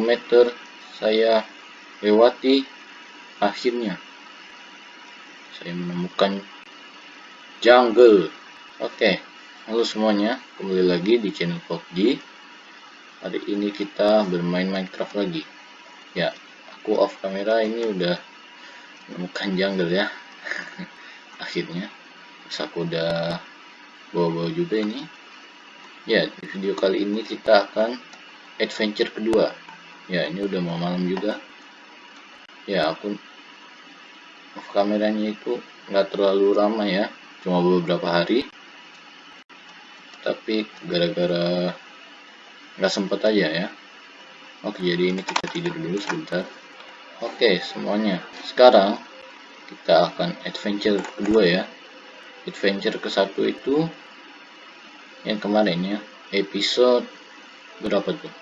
kilometer saya lewati akhirnya. Saya menemukan jungle. Oke halo semuanya. Kembali lagi di channel PUBG hari ini kita bermain Minecraft lagi. Ya aku off kamera ini udah menemukan jungle ya. Akhirnya terus aku udah bawa-bawa juga ini. Ya di video kali ini kita akan adventure kedua ya ini udah mau malam juga. Ya aku off kameranya itu nggak terlalu ramai ya. Cuma beberapa hari. Tapi gara-gara nggak sempet aja ya. Oke jadi ini kita tidur dulu sebentar. Oke semuanya. Sekarang kita akan adventure kedua ya. Adventure ke satu itu yang kemarin ya. Episode berapa tuh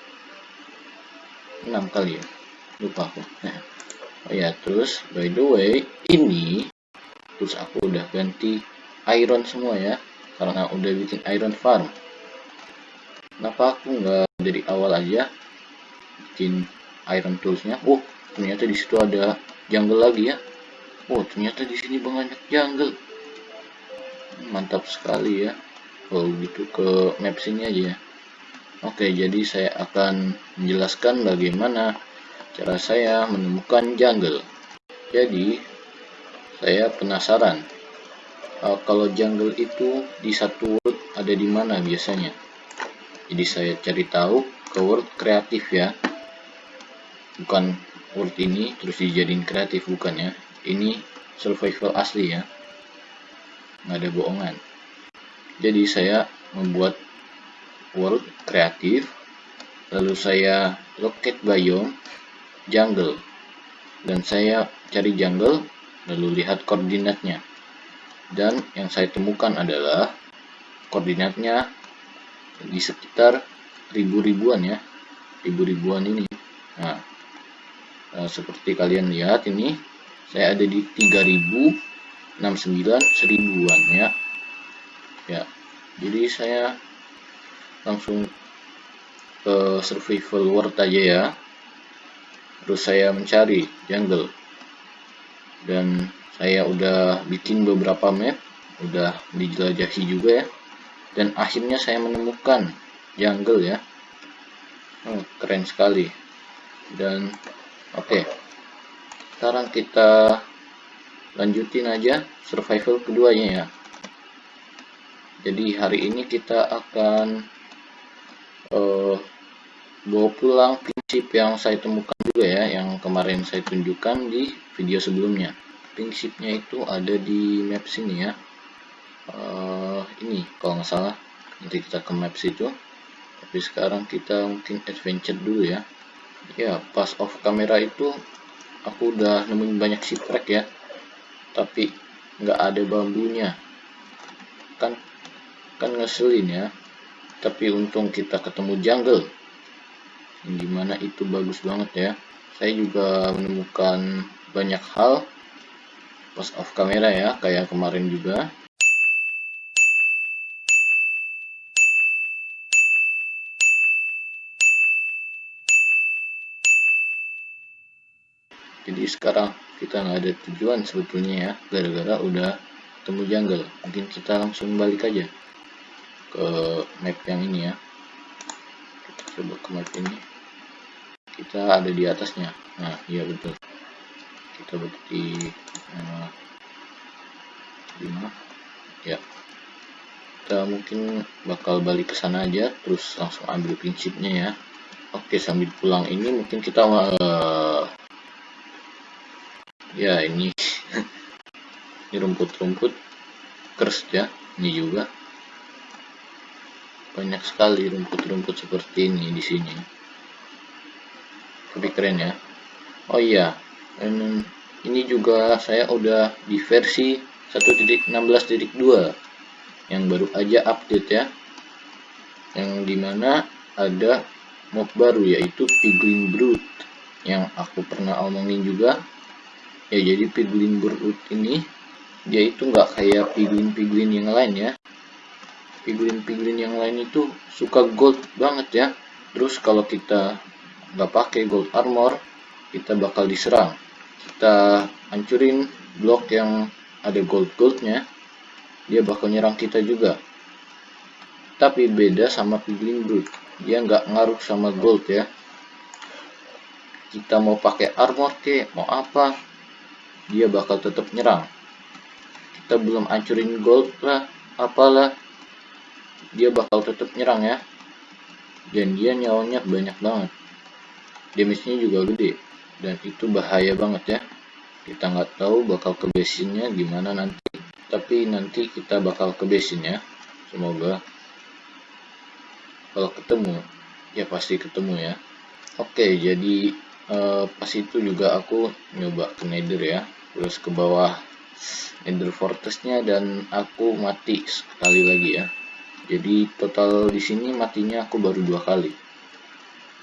6 kali ya lupa aku oh ya terus by the way ini terus aku udah ganti iron semua ya karena udah bikin iron farm kenapa aku nggak dari awal aja bikin iron toolsnya oh ternyata di situ ada jungle lagi ya Oh, ternyata di sini banyak jungle. Mantap sekali ya. Kalau gitu ke map sini aja ya. Oke, jadi saya akan menjelaskan bagaimana cara saya menemukan jungle. Jadi, saya penasaran. Uh, kalau jungle itu di satu world ada di mana biasanya? Jadi saya cari tahu ke world kreatif ya. Bukan world ini terus dijadiin kreatif bukan ya ini survival asli ya nggak ada bohongan jadi saya membuat world kreatif lalu saya locate biome jungle. Dan saya cari jungle lalu lihat koordinatnya. Dan yang saya temukan adalah koordinatnya di sekitar ribu-ribuan ya ribu-ribuan ini. Nah eh, seperti kalian lihat ini saya ada di 3069 seribuan ya. Ya jadi saya langsung ke survival world aja ya. Terus saya mencari jungle. Dan saya udah bikin beberapa map udah dijelajahi juga ya. Dan akhirnya saya menemukan jungle ya. Oh, keren sekali. Dan oke. Okay sekarang kita lanjutin aja survival keduanya ya. Jadi hari ini kita akan uh, bawa pulang prinsip yang saya temukan juga ya yang kemarin saya tunjukkan di video sebelumnya. Prinsipnya itu ada di map sini ya. Uh, ini kalau nggak salah. Nanti kita ke map situ. Tapi sekarang kita mungkin adventure dulu ya. Ya pas off kamera itu aku udah nemuin banyak shipwreck ya. Tapi nggak ada bambunya. Kan kan ngeselin ya tapi untung kita ketemu jungle. Gimana itu bagus banget ya. Saya juga menemukan banyak hal pas off kamera ya kayak kemarin juga. Jadi sekarang kita nggak ada tujuan sebetulnya ya gara-gara udah temu jungle. Mungkin kita langsung balik aja ke map yang ini ya. Kita coba ke map ini. Kita ada di atasnya. Nah iya betul. Kita berarti uh, 5 ya. Kita mungkin bakal balik ke sana aja terus langsung ambil prinsipnya ya. Oke sambil pulang ini mungkin kita uh, ya ini. Ini rumput-rumput kers ya ini juga banyak sekali rumput-rumput seperti ini di sini. Tapi keren ya. Oh iya ini juga saya udah di versi 1.16.2 yang baru aja update ya. Yang di mana ada mob baru yaitu piglin brood yang aku pernah omongin juga. Ya jadi piglin brood ini dia itu nggak kayak piglin-piglin yang lain ya piglin-piglin yang lain itu suka gold banget ya. Terus kalau kita nggak pakai gold armor kita bakal diserang. Kita hancurin blok yang ada gold-goldnya dia bakal nyerang kita juga. Tapi beda sama piglin brood dia nggak ngaruh sama gold ya. Kita mau pakai armor ke mau apa dia bakal tetap nyerang. Kita belum hancurin gold lah apalah dia bakal tetap nyerang ya. Dan dia nyawanya banyak banget. Damage-nya juga gede. Dan itu bahaya banget ya. Kita nggak tahu bakal ke base-nya gimana nanti. Tapi nanti kita bakal ke base ya semoga kalau ketemu. Ya pasti ketemu ya. Oke jadi uh, pas itu juga aku nyoba ke nether ya. Terus ke bawah nether fortressnya dan aku mati sekali lagi ya jadi total di sini matinya aku baru dua kali.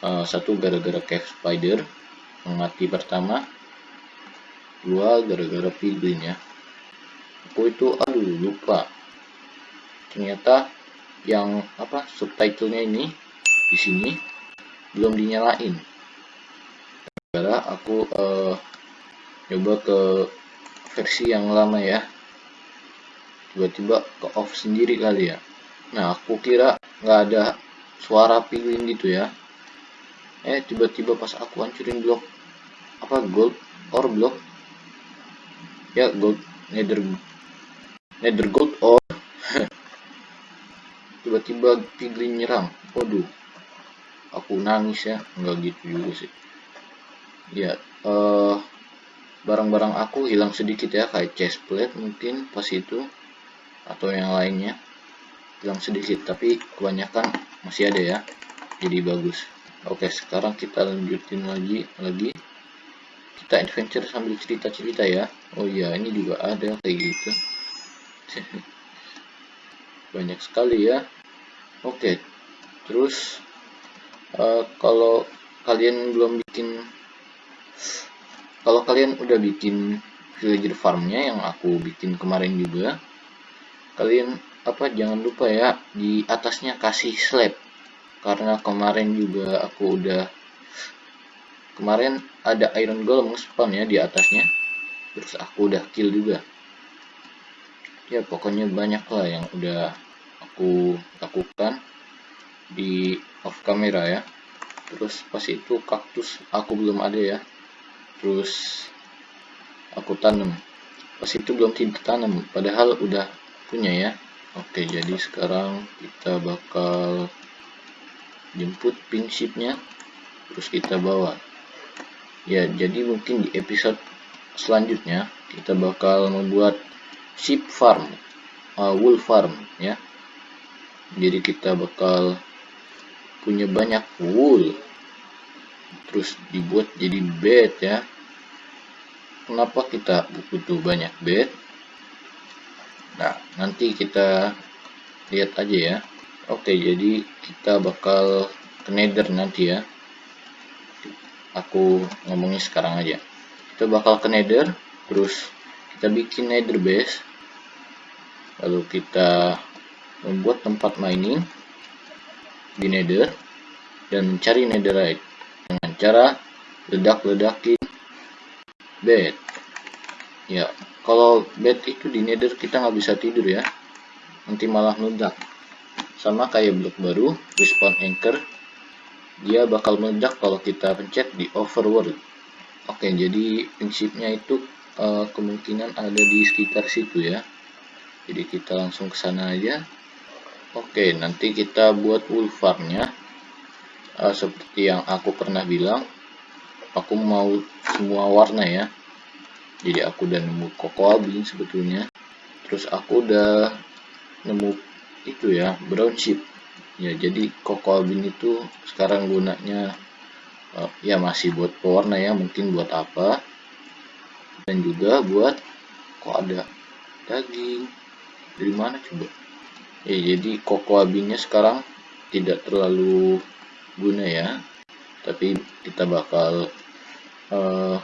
Uh, satu gara-gara cave spider mati pertama. Dua gara-gara piglin ya. Aku itu aduh lupa. Ternyata yang apa subtitlenya ini di sini belum dinyalain. Karena aku uh, coba ke versi yang lama ya. Tiba-tiba ke off sendiri kali ya nah aku kira nggak ada suara piglin gitu ya. Eh tiba-tiba pas aku hancurin blok apa gold or block? Ya gold nether nether gold or tiba-tiba piglin nyerang. Waduh aku nangis ya. Nggak gitu juga sih. Ya uh, barang-barang aku hilang sedikit ya kayak chest plate mungkin pas itu atau yang lainnya hilang sedikit tapi kebanyakan masih ada ya. Jadi bagus. Oke sekarang kita lanjutin lagi lagi. Kita adventure sambil cerita-cerita ya. Oh iya ini juga ada kayak gitu. Banyak sekali ya. Oke terus uh, kalau kalian belum bikin kalau kalian udah bikin villager farmnya yang aku bikin kemarin juga kalian apa jangan lupa ya di atasnya kasih slab. Karena kemarin juga aku udah kemarin ada iron golem spawn ya di atasnya. Terus aku udah kill juga. Ya pokoknya banyak lah yang udah aku lakukan di off camera ya. Terus pas itu kaktus aku belum ada ya. Terus aku tanam. Pas itu belum tidak tanam padahal udah punya ya oke jadi sekarang kita bakal jemput pin shipnya terus kita bawa. Ya jadi mungkin di episode selanjutnya kita bakal membuat sheep farm uh, wool farm ya. Jadi kita bakal punya banyak wool terus dibuat jadi bed ya. Kenapa kita butuh banyak bed nah nanti kita lihat aja ya. Oke jadi kita bakal ke nether nanti ya. Aku ngomongnya sekarang aja. Kita bakal ke nether terus kita bikin nether base. Lalu kita membuat tempat mining di nether dan mencari netherite dengan cara ledak-ledakin bed ya kalau bed itu di nether kita nggak bisa tidur ya. Nanti malah meledak. Sama kayak blok baru respawn anchor dia bakal meledak kalau kita pencet di overworld. Oke jadi prinsipnya itu uh, kemungkinan ada di sekitar situ ya. Jadi kita langsung ke sana aja. Oke nanti kita buat wool farmnya. Uh, seperti yang aku pernah bilang aku mau semua warna ya jadi aku udah nemu cocoa bean sebetulnya. Terus aku udah nemu itu ya brown sheep ya jadi cocoa bean itu sekarang gunanya uh, ya masih buat pewarna ya mungkin buat apa. Dan juga buat kok ada daging. Dari mana coba? Ya jadi cocoa beannya sekarang tidak terlalu guna ya. Tapi kita bakal uh,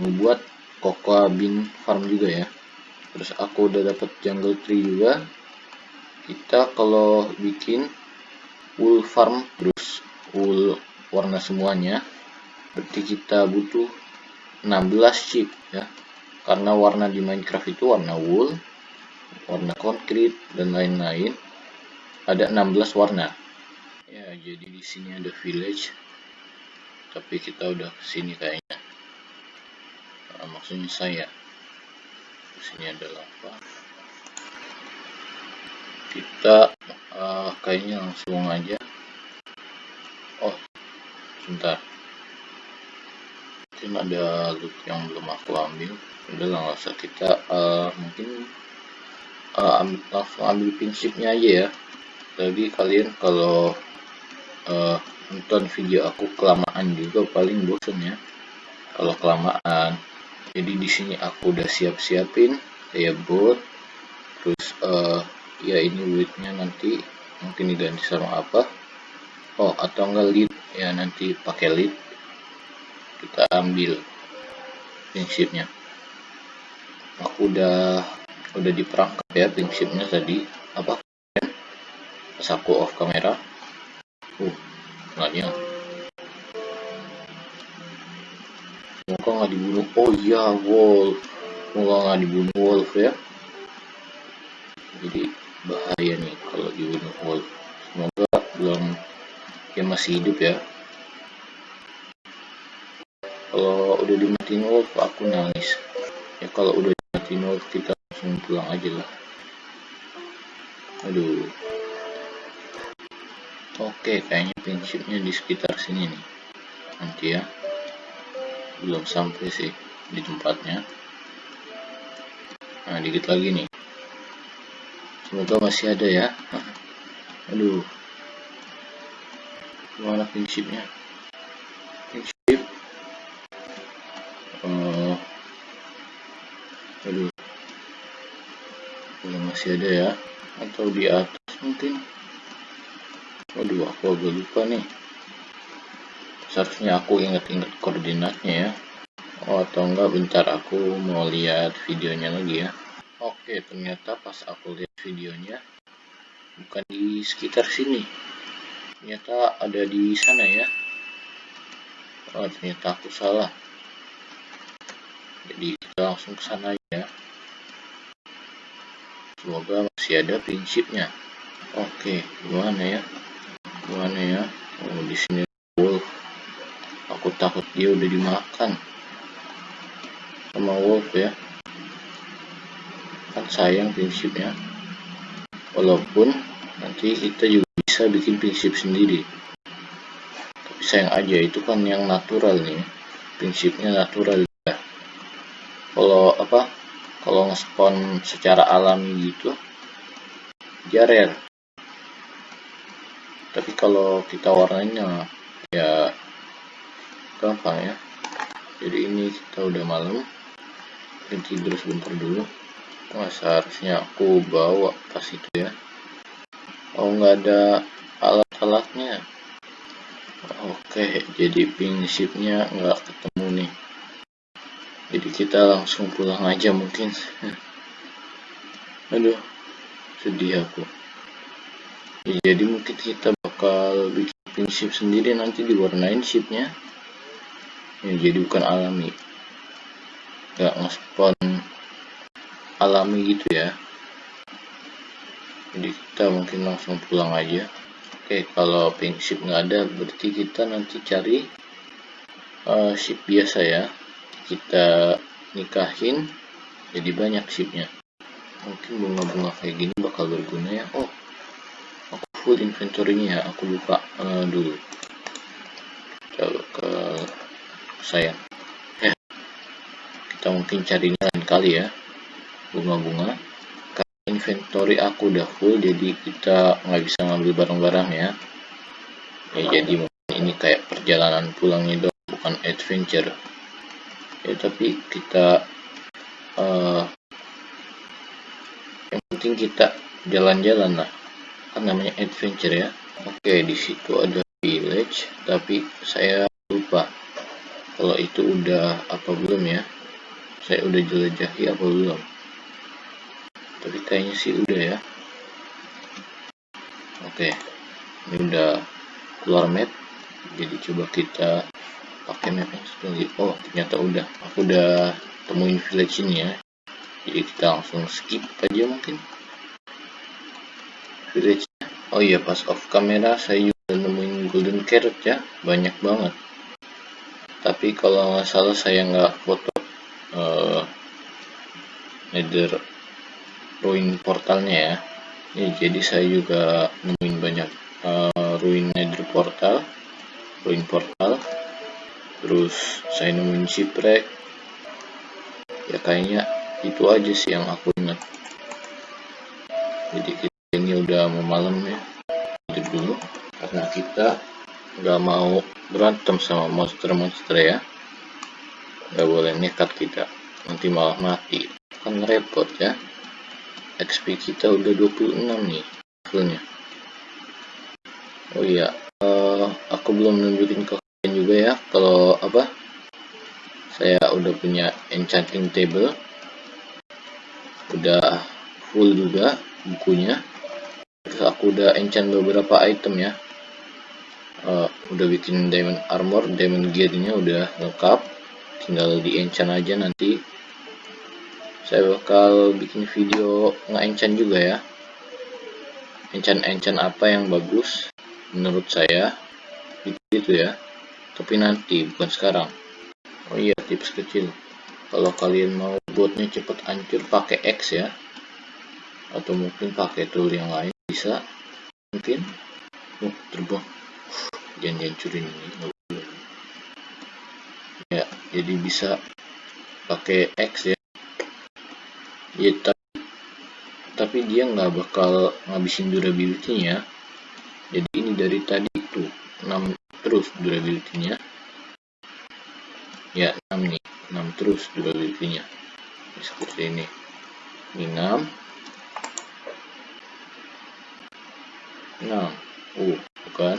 membuat cocoa bean farm juga ya. Terus aku udah dapat jungle tree juga. Kita kalau bikin wool farm terus wool warna semuanya berarti kita butuh 16 chip ya. Karena warna di Minecraft itu warna wool warna konkrit dan lain-lain. Ada 16 warna. Ya jadi di sini ada village. Tapi kita udah ke sini kayaknya nah, maksudnya saya. Di sini ada lava kita uh, kayaknya langsung aja. Oh sebentar. Mungkin ada loot yang belum aku ambil. Udah usah kita uh, mungkin uh, ambil, langsung ambil prinsipnya aja ya. Jadi kalian kalau uh, nonton video aku kelamaan juga paling bosen ya. Kalau kelamaan jadi di sini aku udah siap-siapin kayak bot terus uh, ya ini widthnya nanti mungkin diganti sama apa? Oh atau enggak lead? Ya nanti pakai lead. Kita ambil prinsipnya. Aku udah udah diperangkap ya prinsipnya tadi. Apa? Pas aku off kamera. Uh nggak semoga nggak dibunuh. Oh iya wolf. Semoga nggak dibunuh wolf ya. Jadi bahaya nih kalau dibunuh wolf. Semoga belum dia masih hidup ya. Kalau udah dimatiin wolf aku nangis. Ya kalau udah dimatiin wolf kita langsung pulang aja lah. Aduh. Oke kayaknya prinsipnya di sekitar sini nih. Nanti ya belum sampai sih di tempatnya. Nah dikit lagi nih. Semoga masih ada ya. Aduh. Mana prinsipnya? Prinsip. Uh, aduh. Belum masih ada ya. Atau di atas mungkin. Waduh aku agak lupa nih seharusnya aku ingat-ingat koordinatnya ya. Oh atau enggak bentar aku mau lihat videonya lagi ya. Oke ternyata pas aku lihat videonya bukan di sekitar sini. Ternyata ada di sana ya. Oh ternyata aku salah. Jadi kita langsung ke sana ya semoga masih ada prinsipnya. Oke gimana ya? Gimana ya? Oh di sini wolf aku takut dia udah dimakan. Sama wolf ya. Kan sayang prinsipnya. Walaupun nanti kita juga bisa bikin prinsip sendiri. Tapi sayang aja itu kan yang natural nih. Prinsipnya natural ya. Kalau apa? Kalau nge-spawn secara alami gitu dia rare. Tapi kalau kita warnanya ya gampang ya. Jadi ini kita udah malam. Dan tidur sebentar dulu. Wah seharusnya aku bawa pas itu ya. Oh nggak ada alat-alatnya. Oke jadi prinsipnya nggak ketemu nih. Jadi kita langsung pulang aja mungkin. Aduh sedih aku. Jadi mungkin kita bakal bikin prinsip sendiri nanti diwarnain shipnya ya jadi bukan alami. Nggak nge-spawn alami gitu ya. Jadi kita mungkin langsung pulang aja. Oke kalau prinsip nggak ada berarti kita nanti cari uh, ship biasa ya. Kita nikahin jadi banyak shipnya. Mungkin bunga-bunga kayak gini bakal berguna ya. Oh aku full inventory-nya ya. Aku lupa uh, dulu. Coba ke saya ya kita mungkin carinya lain kali ya. Bunga-bunga. Karena inventory aku udah full jadi kita nggak bisa ngambil barang-barang ya. Ya jadi mungkin ini kayak perjalanan pulangnya dong bukan adventure. Ya tapi kita uh, yang penting kita jalan-jalan lah. Kan namanya adventure ya. Oke di situ ada village tapi saya lupa kalau itu udah apa belum ya? Saya udah jelajahi apa belum? Tapi kayaknya sih udah ya. Oke ini udah keluar map. Jadi coba kita pakai map yang oh ternyata udah. Aku udah temuin village ini ya. Jadi kita langsung skip aja mungkin. Village oh iya pas off kamera saya juga nemuin golden carrot ya. Banyak banget tapi kalau nggak salah saya nggak foto uh, nether ruin portalnya ya. Ini jadi saya juga nemuin banyak uh, ruin nether portal ruin portal. Terus saya nemuin shipwreck. Ya kayaknya itu aja sih yang aku ingat. Jadi kita ini udah mau malam ya. Itu dulu karena kita nggak mau berantem sama monster-monster ya. Nggak boleh nekat kita nanti malah mati. Kan repot ya. XP kita udah 26 nih levelnya oh iya uh, aku belum nunjukin ke kalian juga ya. Kalau apa? Saya udah punya enchanting table. Udah full juga bukunya. Terus aku udah enchant beberapa item ya uh, udah bikin diamond armor diamond gearnya udah lengkap. Tinggal di enchant aja nanti. Saya bakal bikin video nge-enchant juga ya. Enchant-enchant apa yang bagus menurut saya. Gitu ya. Tapi nanti bukan sekarang. Oh iya tips kecil. Kalau kalian mau buatnya cepat hancur pakai X ya. Atau mungkin pakai tool yang lain bisa. Mungkin. Oh, terbang jangan dihancurin ini ya jadi bisa pakai X ya. Ya tapi tapi dia nggak bakal ngabisin durability nya jadi ini dari tadi itu 6 terus durability nya ya 6 nih 6 terus durability-nya. Seperti ini. Ini 6 6 uh bukan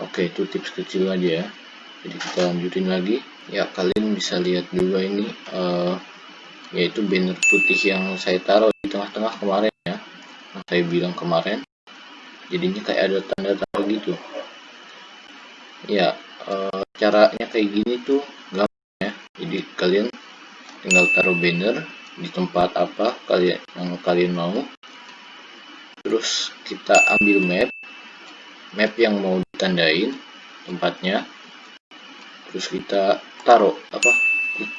oke itu tips kecil aja ya. Jadi kita lanjutin lagi. Ya kalian bisa lihat juga ini uh, yaitu banner putih yang saya taruh di tengah-tengah kemarin ya. Yang saya bilang kemarin. Jadinya kayak ada tanda-tanda gitu. Ya uh, caranya kayak gini tuh jadi kalian tinggal taruh banner di tempat apa kalian yang kalian mau. Terus kita ambil map. Map yang mau ditandain tempatnya. Terus kita taruh apa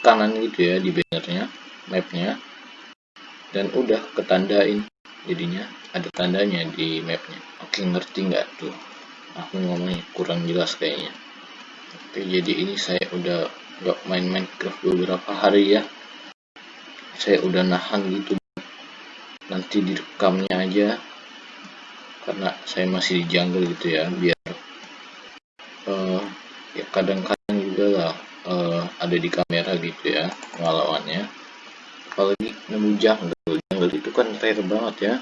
kanan gitu ya di bannernya mapnya. Dan udah ketandain jadinya ada tandanya di mapnya. Oke ngerti nggak tuh? Aku ngomongnya kurang jelas kayaknya. Oke jadi ini saya udah nggak main Minecraft beberapa hari ya. Saya udah nahan gitu. Nanti direkamnya aja. Karena saya masih di jungle gitu ya biar kadang-kadang juga lah uh, ada di kamera gitu ya pengalamannya. Apalagi nemu jungle. Jungle itu kan rare banget ya.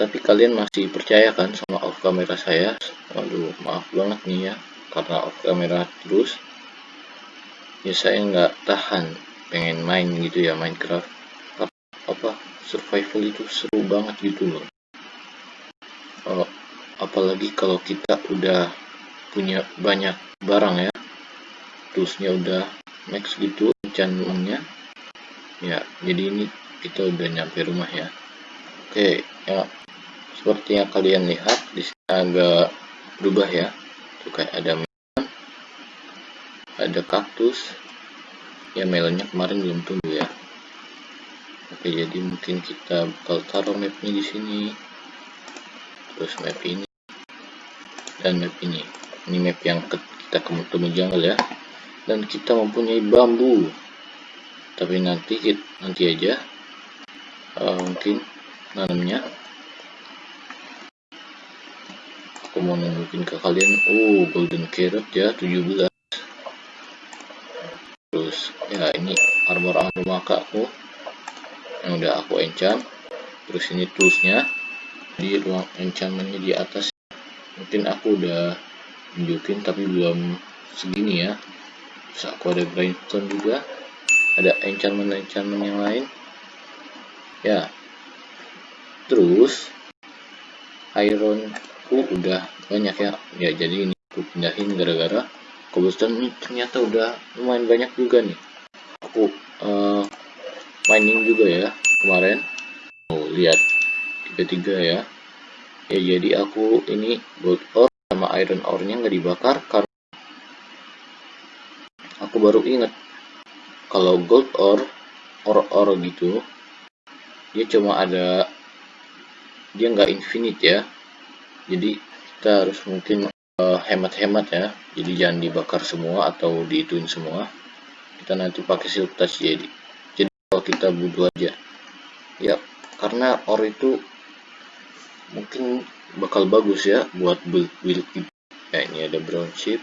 Tapi kalian masih percaya kan sama off kamera saya? Waduh maaf banget nih ya karena off kamera terus. Ya saya nggak tahan pengen main gitu ya Minecraft. Apa survival itu seru banget gitu loh. Oh, apalagi kalau kita udah punya banyak barang ya. Terusnya udah max gitu enchantmentnya ya jadi ini kita udah nyampe rumah ya. Oke ya. Seperti yang kalian lihat di sini agak berubah ya. Itu kayak ada melon ada kaktus. Ya melonnya kemarin belum tumbuh ya. Oke jadi mungkin kita bakal taruh mapnya di sini. Terus map ini dan map ini ini map yang kita ketemu jungle ya. Dan kita mempunyai bambu. Tapi nanti nanti aja. Uh, mungkin nanamnya. Aku mau nunjukin ke kalian. Oh golden carrot ya 17 terus ya ini armor armor maka yang udah aku enchant. Terus ini toolsnya. Di ruang enchantmentnya di atas. Mungkin aku udah tunjukin tapi belum segini ya. Terus aku ada grindstone juga. Ada enchantment-enchantment yang lain. Ya. Terus iron ku udah banyak ya. Ya jadi ini aku pindahin gara-gara cobblestone ini ternyata udah lumayan banyak juga nih. Aku uh, mining juga ya kemarin. Oh lihat tiga-tiga ya. Ya jadi aku ini gold ore sama iron ore nya nggak dibakar karena aku baru inget kalau gold ore ore-ore gitu dia cuma ada dia nggak infinite ya. Jadi kita harus mungkin eh, hemat-hemat uh, ya. Jadi jangan dibakar semua atau diituin semua. Kita nanti pakai silk touch jadi. Jadi kalau kita butuh aja. Ya karena ore itu mungkin bakal bagus ya buat build build gitu ya ini ada brown chip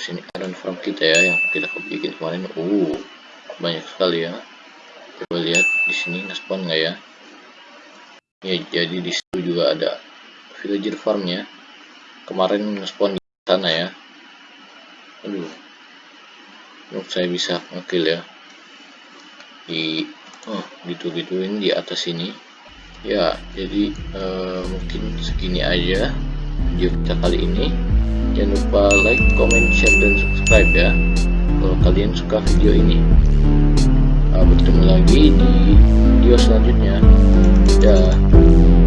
terus ini iron farm kita ya yang kita bikin kemarin. Uh banyak sekali ya. Coba lihat di sini ngespawn nggak ya? Ya jadi di situ juga ada villager farmnya kemarin ngespawn di sana ya. Aduh. Menurut saya bisa ngekill ya. Di oh gitu gituin di atas ini ya jadi uh, mungkin segini aja video kita kali ini. Jangan lupa like, comment, share, dan subscribe ya kalau kalian suka video ini. Uh, bertemu lagi di video selanjutnya. Dadah.